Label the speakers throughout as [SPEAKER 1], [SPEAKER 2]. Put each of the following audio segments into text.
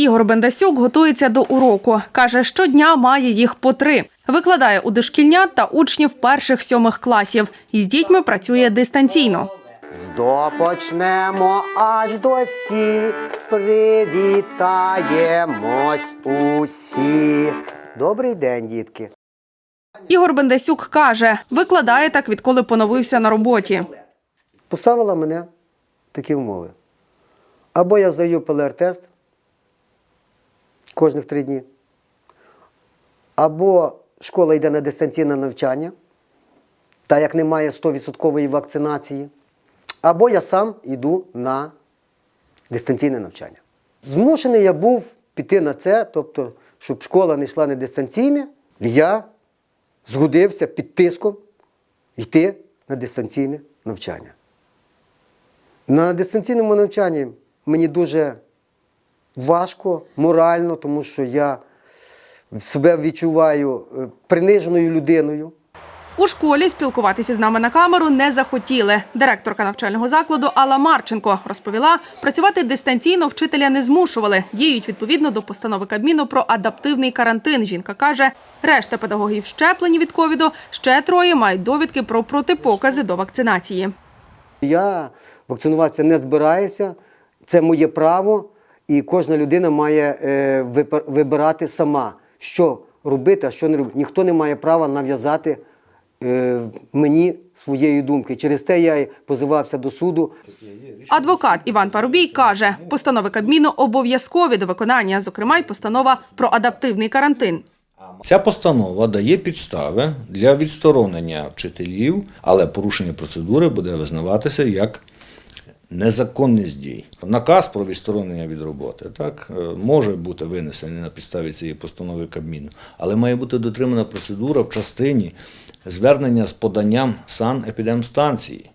[SPEAKER 1] Ігор Бендасюк готується до уроку. Каже, щодня має їх по три. Викладає у дошкільнят та учнів перших сьомих класів. І з дітьми працює дистанційно.
[SPEAKER 2] Здопочнемо аж до сі, привітаємось усі. Добрий день, дітки.
[SPEAKER 1] Ігор Бендасюк каже, викладає так, відколи поновився на роботі.
[SPEAKER 2] Поставила мене такі умови. Або я здаю ПЛР-тест кожних три дні, або школа йде на дистанційне навчання, та як немає 100% вакцинації, або я сам йду на дистанційне навчання. Змушений я був піти на це, тобто, щоб школа не йшла на дистанційне, я згодився під тиском йти на дистанційне навчання. На дистанційному навчанні мені дуже важко морально, тому що я себе відчуваю е, приниженою людиною.
[SPEAKER 1] У школі спілкуватися з нами на камеру не захотіли. Директорка навчального закладу Алла Марченко розповіла, працювати дистанційно вчителя не змушували. Діють відповідно до постанови Кабміну про адаптивний карантин. Жінка каже, решта педагогів щеплені від ковіду, ще троє мають довідки про протипокази до вакцинації.
[SPEAKER 2] Я вакцинуватися не збираюся, це моє право, і кожна людина має е, вибирати сама, що робити, а що не робити. Ніхто не має права нав'язати е, мені своєї думки. Через те я й позивався до суду.
[SPEAKER 1] Адвокат Іван Парубій каже, постанови Кабміну обов'язкові до виконання, зокрема й постанова про адаптивний карантин.
[SPEAKER 3] Ця постанова дає підстави для відсторонення вчителів, але порушення процедури буде визнаватися як незаконність дій. Наказ про відсторонення від роботи так, е, може бути винесений на підставі цієї постанови Кабміну, але має бути дотримана процедура в частині звернення з поданням санепідемстанції.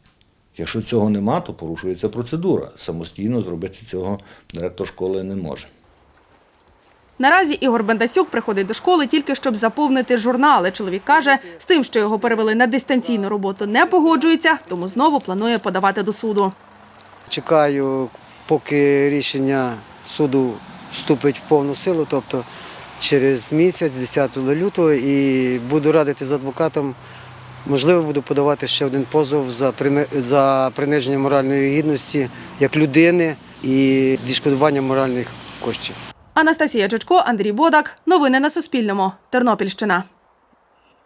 [SPEAKER 3] Якщо цього нема, то порушується процедура. Самостійно зробити цього директор школи не може.
[SPEAKER 1] Наразі Ігор Бендасюк приходить до школи тільки щоб заповнити журнали. Чоловік каже, з тим, що його перевели на дистанційну роботу, не погоджується, тому знову планує подавати до суду.
[SPEAKER 2] Чекаю, поки рішення суду вступить в повну силу, тобто через місяць, 10 лютого, і буду радити з адвокатом. Можливо, буду подавати ще один позов за за приниження моральної гідності як людини і відшкодування моральних коштів.
[SPEAKER 1] Анастасія Чечко, Андрій Бодак. Новини на Суспільному. Тернопільщина.